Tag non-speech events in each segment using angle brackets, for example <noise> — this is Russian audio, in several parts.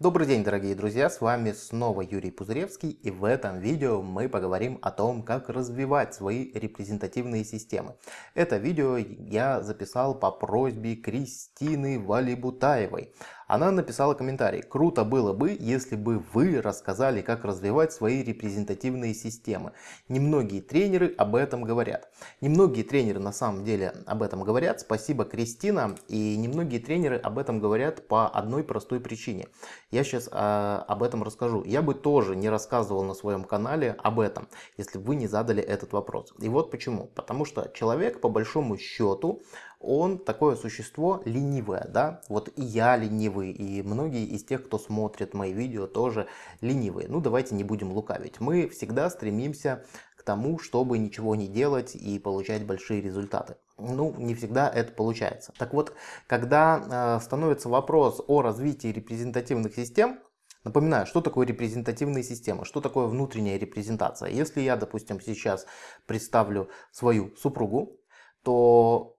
Добрый день, дорогие друзья, с вами снова Юрий Пузыревский, и в этом видео мы поговорим о том, как развивать свои репрезентативные системы. Это видео я записал по просьбе Кристины Валибутаевой. Она написала комментарий. Круто было бы, если бы вы рассказали, как развивать свои репрезентативные системы. Немногие тренеры об этом говорят. Немногие тренеры на самом деле об этом говорят. Спасибо, Кристина. И немногие тренеры об этом говорят по одной простой причине. Я сейчас а, об этом расскажу. Я бы тоже не рассказывал на своем канале об этом, если бы вы не задали этот вопрос. И вот почему. Потому что человек по большому счету он такое существо ленивое, да, вот и я ленивый, и многие из тех, кто смотрит мои видео, тоже ленивые. Ну, давайте не будем лукавить. Мы всегда стремимся к тому, чтобы ничего не делать и получать большие результаты. Ну, не всегда это получается. Так вот, когда э, становится вопрос о развитии репрезентативных систем, Напоминаю, что такое репрезентативные системы, что такое внутренняя репрезентация. Если я, допустим, сейчас представлю свою супругу, то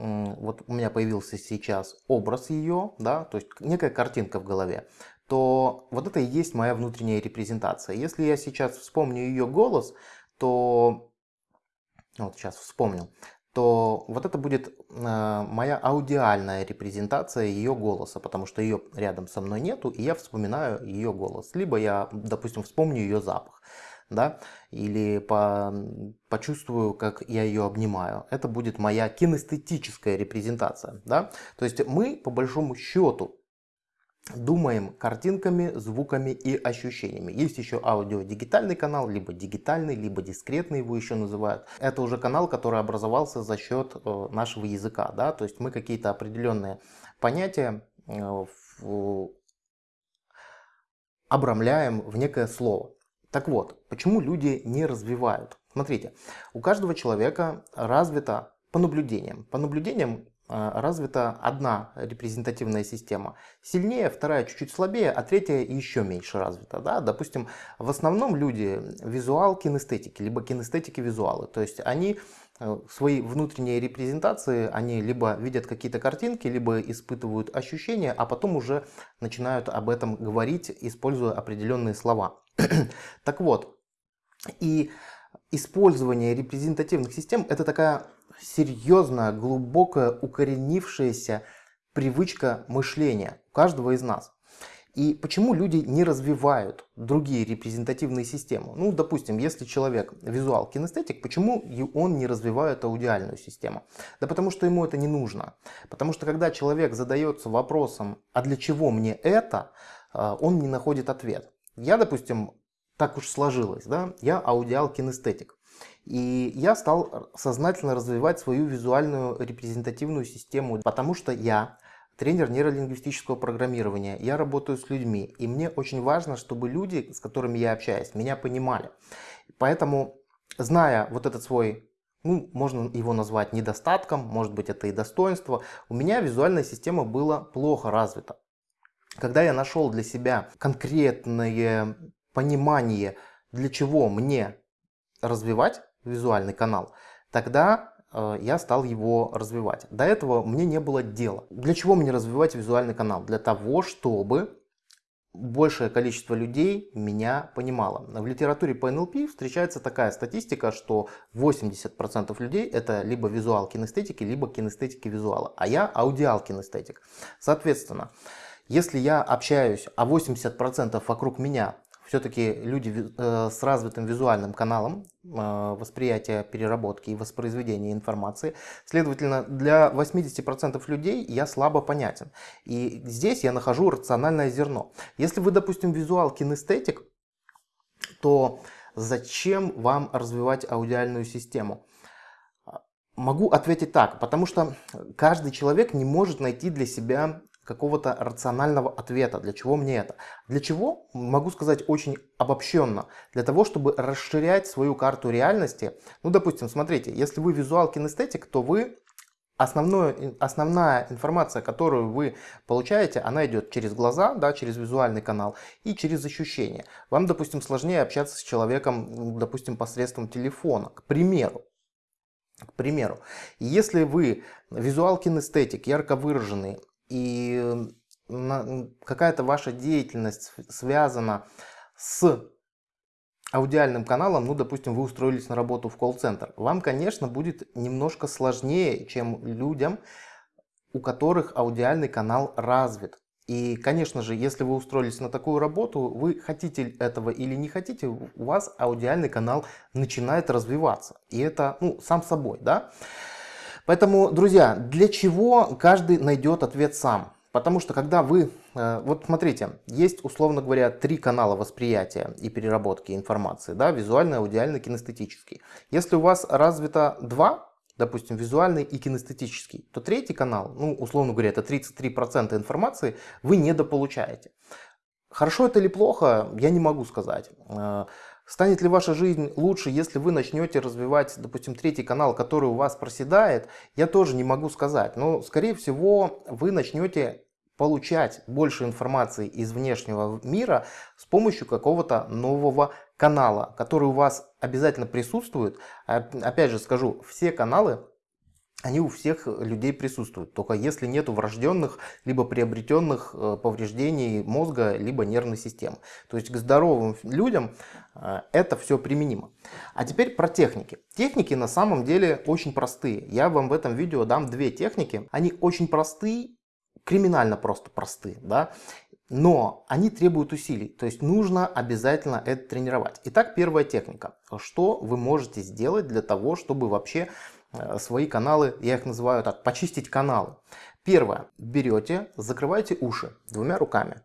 вот у меня появился сейчас образ ее, да, то есть некая картинка в голове, то вот это и есть моя внутренняя репрезентация. Если я сейчас вспомню ее голос, то, вот сейчас вспомнил, то вот это будет э, моя аудиальная репрезентация ее голоса, потому что ее рядом со мной нету, и я вспоминаю ее голос. Либо я, допустим, вспомню ее запах да, или по, почувствую, как я ее обнимаю. Это будет моя кинестетическая репрезентация, да. То есть мы, по большому счету, думаем картинками, звуками и ощущениями. Есть еще аудио-дигитальный канал, либо дигитальный, либо дискретный его еще называют. Это уже канал, который образовался за счет э, нашего языка, да, то есть мы какие-то определенные понятия э, обрамляем в некое слово. Так вот, почему люди не развивают? Смотрите, у каждого человека развита по наблюдениям. По наблюдениям э, развита одна репрезентативная система сильнее, вторая чуть-чуть слабее, а третья еще меньше развита. Да? Допустим, в основном люди визуал кинестетики, либо кинестетики визуалы. То есть они Э, свои внутренние репрезентации, они либо видят какие-то картинки, либо испытывают ощущения, а потом уже начинают об этом говорить, используя определенные слова. <clears throat> так вот, и использование репрезентативных систем это такая серьезная, глубокая, укоренившаяся привычка мышления у каждого из нас. И почему люди не развивают другие репрезентативные системы? Ну, допустим, если человек визуал кинестетик, почему он не развивает аудиальную систему? Да потому что ему это не нужно. Потому что когда человек задается вопросом, а для чего мне это, а, он не находит ответ. Я, допустим, так уж сложилось, да, я аудиал кинестетик. И я стал сознательно развивать свою визуальную репрезентативную систему, потому что я тренер нейролингвистического программирования. Я работаю с людьми, и мне очень важно, чтобы люди, с которыми я общаюсь, меня понимали. Поэтому, зная вот этот свой ну, можно его назвать недостатком, может быть это и достоинство, у меня визуальная система была плохо развита. Когда я нашел для себя конкретное понимание, для чего мне развивать визуальный канал, тогда Э, я стал его развивать. До этого мне не было дела. Для чего мне развивать визуальный канал? Для того, чтобы большее количество людей меня понимало. В литературе по НЛП встречается такая статистика, что 80% людей это либо визуал кинестетики, либо кинестетики визуала, а я аудиал кинестетик. Соответственно, если я общаюсь, а 80% вокруг меня все-таки люди э, с развитым визуальным каналом э, восприятия, переработки и воспроизведения информации. Следовательно, для 80% людей я слабо понятен. И здесь я нахожу рациональное зерно. Если вы, допустим, визуал кинестетик, то зачем вам развивать аудиальную систему? Могу ответить так, потому что каждый человек не может найти для себя какого-то рационального ответа, для чего мне это. Для чего? Могу сказать очень обобщенно. Для того, чтобы расширять свою карту реальности. Ну, допустим, смотрите, если вы визуал кинестетик, то вы Основное, основная информация, которую вы получаете, она идет через глаза, да, через визуальный канал и через ощущения. Вам, допустим, сложнее общаться с человеком, допустим, посредством телефона, к примеру. К примеру, если вы визуал кинестетик, ярко выраженный, и какая-то ваша деятельность связана с аудиальным каналом, ну, допустим, вы устроились на работу в колл-центр, вам, конечно, будет немножко сложнее, чем людям, у которых аудиальный канал развит. И, конечно же, если вы устроились на такую работу, вы хотите этого или не хотите, у вас аудиальный канал начинает развиваться. И это, ну, сам собой, да? Поэтому, друзья, для чего каждый найдет ответ сам? Потому что когда вы, э, вот смотрите, есть, условно говоря, три канала восприятия и переработки информации, да, визуальный, аудиальный, кинестетический. Если у вас развито два, допустим, визуальный и кинестетический, то третий канал, ну, условно говоря, это 33% информации, вы недополучаете. Хорошо это или плохо, я не могу сказать. Станет ли ваша жизнь лучше, если вы начнете развивать, допустим, третий канал, который у вас проседает, я тоже не могу сказать. Но, скорее всего, вы начнете получать больше информации из внешнего мира с помощью какого-то нового канала, который у вас обязательно присутствует. Опять же скажу, все каналы они у всех людей присутствуют, только если нет врожденных либо приобретенных э, повреждений мозга либо нервной системы. То есть к здоровым людям э, это все применимо. А теперь про техники. Техники на самом деле очень простые. Я вам в этом видео дам две техники. Они очень простые, криминально просто простые. Да? Но они требуют усилий, то есть нужно обязательно это тренировать. Итак, первая техника. Что вы можете сделать для того, чтобы вообще э, свои каналы, я их называю так, почистить каналы. Первое. Берете, закрываете уши двумя руками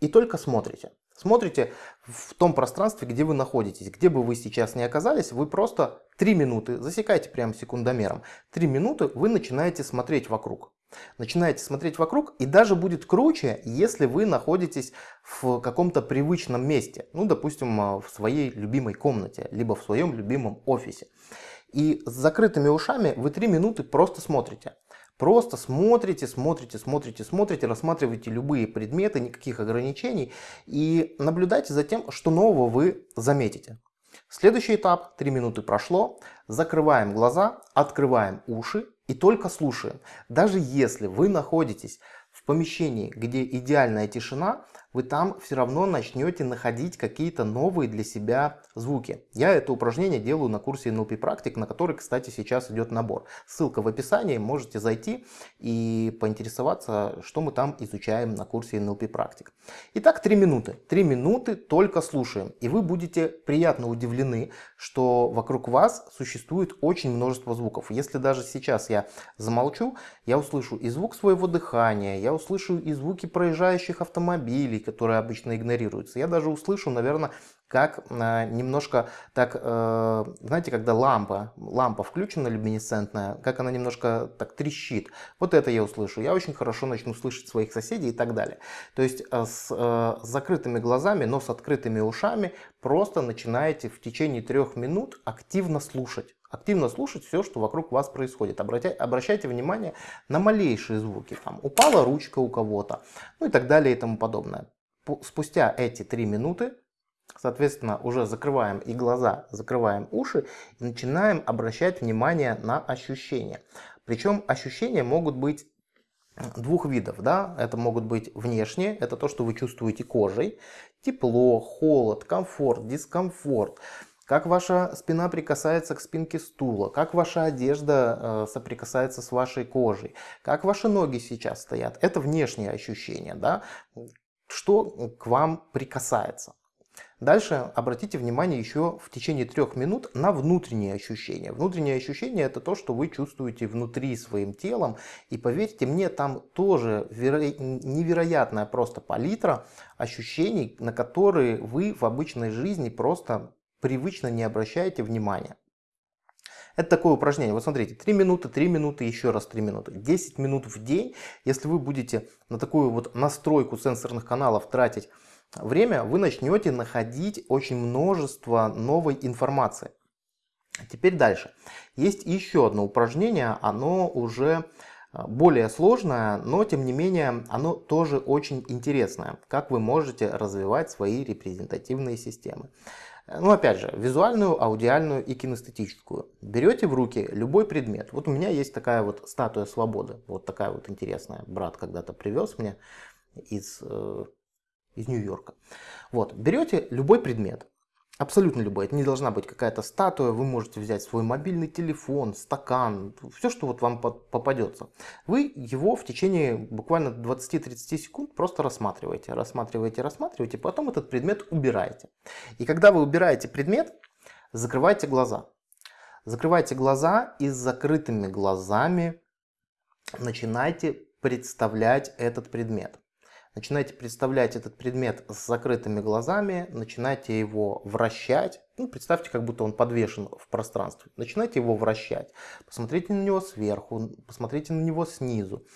и только смотрите. Смотрите в том пространстве, где вы находитесь, где бы вы сейчас ни оказались, вы просто 3 минуты, засекайте прямо секундомером, 3 минуты вы начинаете смотреть вокруг. Начинаете смотреть вокруг и даже будет круче, если вы находитесь в каком-то привычном месте. Ну, допустим, э, в своей любимой комнате, либо в своем любимом офисе. И с закрытыми ушами вы 3 минуты просто смотрите. Просто смотрите, смотрите, смотрите, смотрите, рассматривайте любые предметы, никаких ограничений и наблюдайте за тем, что нового вы заметите. Следующий этап, 3 минуты прошло, закрываем глаза, открываем уши и только слушаем. Даже если вы находитесь в помещении, где идеальная тишина, вы там все равно начнете находить какие-то новые для себя звуки. Я это упражнение делаю на курсе NLP практик, на который, кстати, сейчас идет набор. Ссылка в описании, можете зайти и поинтересоваться, что мы там изучаем на курсе NLP практик. Итак, 3 минуты. 3 минуты только слушаем. И вы будете приятно удивлены, что вокруг вас существует очень множество звуков. Если даже сейчас я замолчу, я услышу и звук своего дыхания, я услышу и звуки проезжающих автомобилей, которые обычно игнорируются. Я даже услышу, наверное, как э, немножко так, э, знаете, когда лампа, лампа включена люминесцентная, как она немножко так трещит. Вот это я услышу. Я очень хорошо начну слышать своих соседей и так далее. То есть э, с, с закрытыми глазами, но с открытыми ушами просто начинаете в течение трех минут активно слушать. Активно слушать все, что вокруг вас происходит. Обратя, обращайте внимание на малейшие звуки. Там упала ручка у кого-то, ну и так далее и тому подобное. Спустя эти три минуты Соответственно, уже закрываем и глаза, закрываем уши и начинаем обращать внимание на ощущения. Причем ощущения могут быть двух видов. Да? Это могут быть внешние, это то, что вы чувствуете кожей. Тепло, холод, комфорт, дискомфорт. Как ваша спина прикасается к спинке стула, как ваша одежда э, соприкасается с вашей кожей, как ваши ноги сейчас стоят. Это внешние ощущения, да? что к вам прикасается. Дальше обратите внимание еще в течение трех минут на внутренние ощущения. Внутренние ощущения это то, что вы чувствуете внутри своим телом. И поверьте мне, там тоже невероятная просто палитра ощущений, на которые вы в обычной жизни просто привычно не обращаете внимания. Это такое упражнение. Вот смотрите, 3 минуты, 3 минуты, еще раз 3 минуты. 10 минут в день, если вы будете на такую вот настройку сенсорных каналов тратить время вы начнете находить очень множество новой информации. Теперь дальше. Есть еще одно упражнение, оно уже э, более сложное, но тем не менее оно тоже очень интересное. Как вы можете развивать свои репрезентативные системы. Ну, опять же, визуальную, аудиальную и кинестетическую. Берете в руки любой предмет. Вот у меня есть такая вот статуя свободы. Вот такая вот интересная. Брат когда-то привез мне. из, э, из Нью-Йорка. Вот, берете любой предмет, Абсолютно любой. Это не должна быть какая-то статуя. Вы можете взять свой мобильный телефон, стакан, все, что вот вам попадется. Вы его в течение буквально 20-30 секунд просто рассматриваете, рассматриваете, рассматриваете, потом этот предмет убираете. И когда вы убираете предмет, закрывайте глаза. Закрывайте глаза и с закрытыми глазами начинайте представлять этот предмет. Начинайте представлять этот предмет с закрытыми глазами, начинайте его вращать. Ну, представьте, как будто он подвешен в пространстве. Начинайте его вращать. Посмотрите на него сверху, посмотрите на него снизу.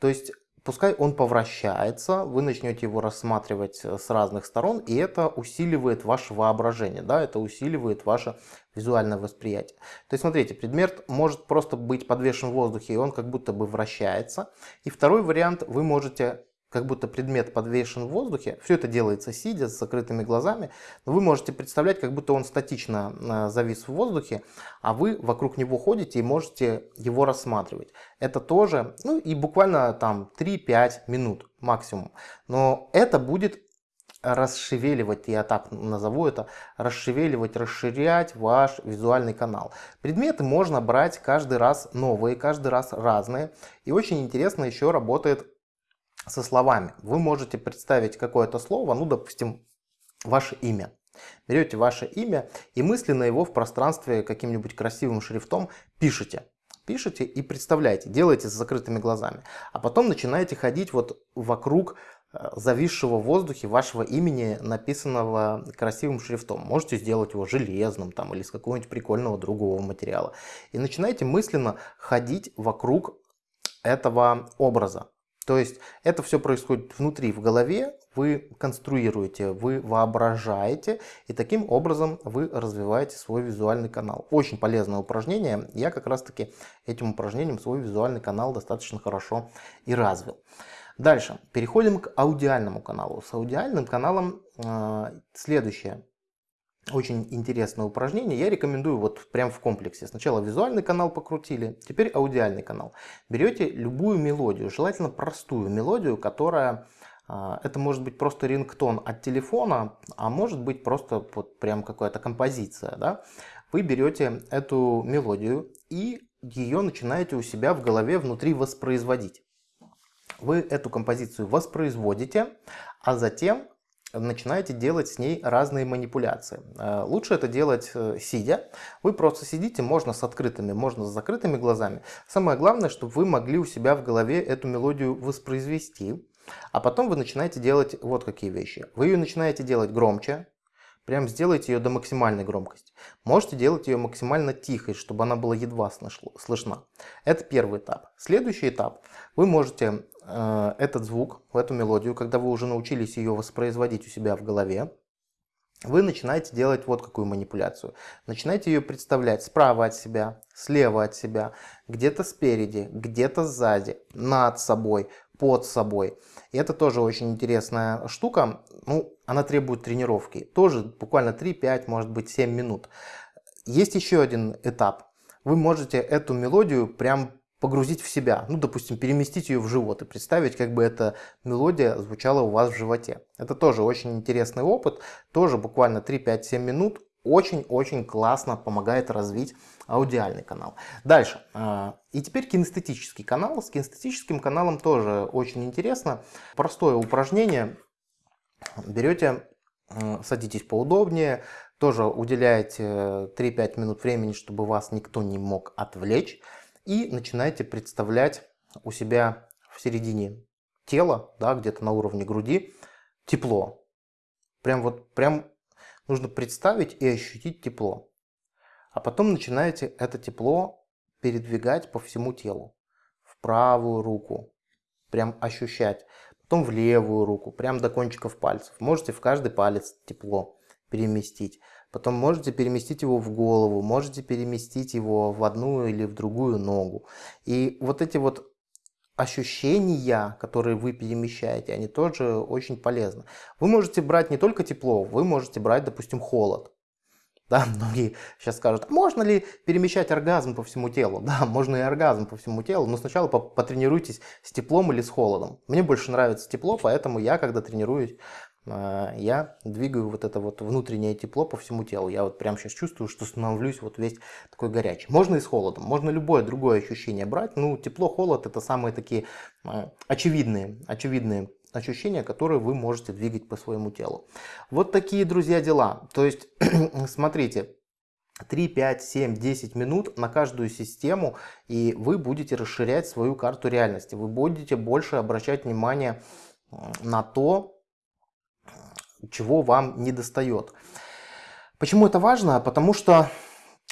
То есть Пускай он повращается, вы начнете его рассматривать с разных сторон, и это усиливает ваше воображение, да, это усиливает ваше визуальное восприятие. То есть, смотрите, предмет может просто быть подвешен в воздухе, и он как будто бы вращается. И второй вариант, вы можете как будто предмет подвешен в воздухе. Все это делается сидя, с закрытыми глазами. Но вы можете представлять, как будто он статично э, завис в воздухе, а вы вокруг него ходите и можете его рассматривать. Это тоже, ну и буквально там 3-5 минут максимум. Но это будет расшевеливать, я так назову это, расшевеливать, расширять ваш визуальный канал. Предметы можно брать каждый раз новые, каждый раз разные. И очень интересно еще работает со словами. Вы можете представить какое-то слово, ну, допустим, ваше имя. Берете ваше имя и мысленно его в пространстве каким-нибудь красивым шрифтом пишете. Пишите и представляете, делаете с закрытыми глазами. А потом начинаете ходить вот вокруг э, зависшего в воздухе вашего имени, написанного красивым шрифтом. Можете сделать его железным там, или из какого-нибудь прикольного другого материала. И начинаете мысленно ходить вокруг этого образа. То есть это все происходит внутри, в голове, вы конструируете, вы воображаете, и таким образом вы развиваете свой визуальный канал. Очень полезное упражнение, я как раз таки этим упражнением свой визуальный канал достаточно хорошо и развил. Дальше, переходим к аудиальному каналу. С аудиальным каналом э, следующее очень интересное упражнение. Я рекомендую вот прям в комплексе. Сначала визуальный канал покрутили, теперь аудиальный канал. Берете любую мелодию, желательно простую мелодию, которая... А, это может быть просто рингтон от телефона, а может быть просто вот прям какая-то композиция. Да? Вы берете эту мелодию и ее начинаете у себя в голове внутри воспроизводить. Вы эту композицию воспроизводите, а затем начинаете делать с ней разные манипуляции. Э, лучше это делать э, сидя. Вы просто сидите, можно с открытыми, можно с закрытыми глазами. Самое главное, чтобы вы могли у себя в голове эту мелодию воспроизвести. А потом вы начинаете делать вот какие вещи. Вы ее начинаете делать громче, Прям сделайте ее до максимальной громкости. Можете делать ее максимально тихой, чтобы она была едва слышна. Это первый этап. Следующий этап. Вы можете э, этот звук, эту мелодию, когда вы уже научились ее воспроизводить у себя в голове, вы начинаете делать вот какую манипуляцию. Начинаете ее представлять справа от себя, слева от себя, где-то спереди, где-то сзади, над собой, под собой. И это тоже очень интересная штука. Ну, она требует тренировки. Тоже буквально 3-5, может быть 7 минут. Есть еще один этап. Вы можете эту мелодию прям погрузить в себя. Ну, допустим, переместить ее в живот и представить, как бы эта мелодия звучала у вас в животе. Это тоже очень интересный опыт. Тоже буквально 3-5-7 минут. Очень-очень классно помогает развить аудиальный канал. Дальше. А, и теперь кинестетический канал. С кинестетическим каналом тоже очень интересно. Простое упражнение. Берете, садитесь поудобнее, тоже уделяете 3-5 минут времени, чтобы вас никто не мог отвлечь. И начинаете представлять у себя в середине тела, да, где-то на уровне груди, тепло. Прям вот, прям нужно представить и ощутить тепло. А потом начинаете это тепло передвигать по всему телу. В правую руку, прям ощущать. Потом в левую руку, прям до кончиков пальцев. Можете в каждый палец тепло переместить. Потом можете переместить его в голову, можете переместить его в одну или в другую ногу. И вот эти вот ощущения, которые вы перемещаете, они тоже очень полезны. Вы можете брать не только тепло, вы можете брать, допустим, холод. Да, <laughs> многие сейчас скажут, «А можно ли перемещать оргазм по всему телу? <laughs> Да, можно и оргазм по всему телу, но сначала потренируйтесь с теплом или с холодом. Мне больше нравится тепло, поэтому я, когда тренируюсь, э, я двигаю вот это вот внутреннее тепло по всему телу. Я вот прямо сейчас чувствую, что становлюсь вот весь такой горячий. Можно и с холодом, можно любое другое ощущение брать. Ну, тепло, холод это самые такие э, очевидные, очевидные ощущения, которые вы можете двигать по своему телу. Вот такие, друзья, дела. То есть, <clears throat> смотрите, 3, 5, 7, 10 минут на каждую систему, и вы будете расширять свою карту реальности. Вы будете больше обращать внимание на то, чего вам не достает. Почему это важно? Потому что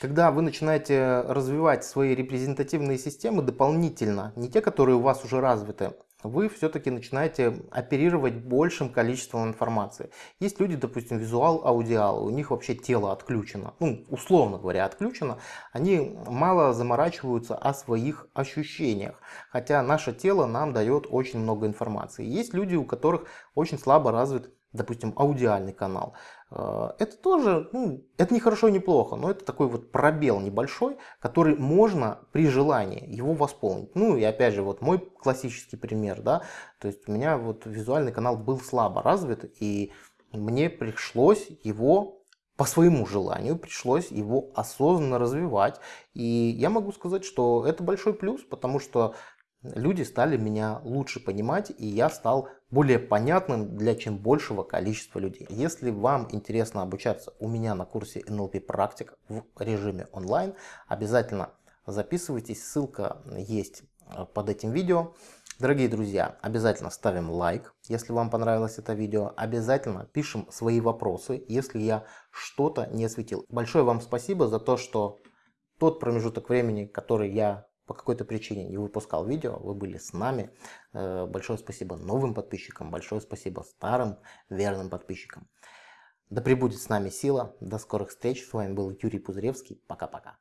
когда вы начинаете развивать свои репрезентативные системы дополнительно, не те, которые у вас уже развиты, вы все-таки начинаете оперировать большим количеством информации. Есть люди, допустим, визуал, аудиал, у них вообще тело отключено, ну, условно говоря, отключено, они мало заморачиваются о своих ощущениях, хотя наше тело нам дает очень много информации. Есть люди, у которых очень слабо развит допустим, аудиальный канал, это тоже, ну, это не хорошо и не плохо, но это такой вот пробел небольшой, который можно при желании его восполнить. Ну и опять же, вот мой классический пример, да, то есть у меня вот визуальный канал был слабо развит, и мне пришлось его по своему желанию пришлось его осознанно развивать. И я могу сказать, что это большой плюс, потому что люди стали меня лучше понимать, и я стал более понятным для чем большего количества людей. Если вам интересно обучаться у меня на курсе NLP практик в режиме онлайн, обязательно записывайтесь, ссылка есть э, под этим видео. Дорогие друзья, обязательно ставим лайк, если вам понравилось это видео. Обязательно пишем свои вопросы, если я что-то не осветил. Большое вам спасибо за то, что тот промежуток времени, который я по какой-то причине не выпускал видео, вы были с нами. Э, большое спасибо новым подписчикам, большое спасибо старым верным подписчикам. Да пребудет с нами сила. До скорых встреч. С вами был Юрий Пузыревский. Пока-пока.